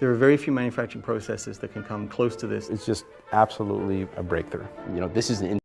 There are very few manufacturing processes that can come close to this. It's just absolutely a breakthrough. You know, this is an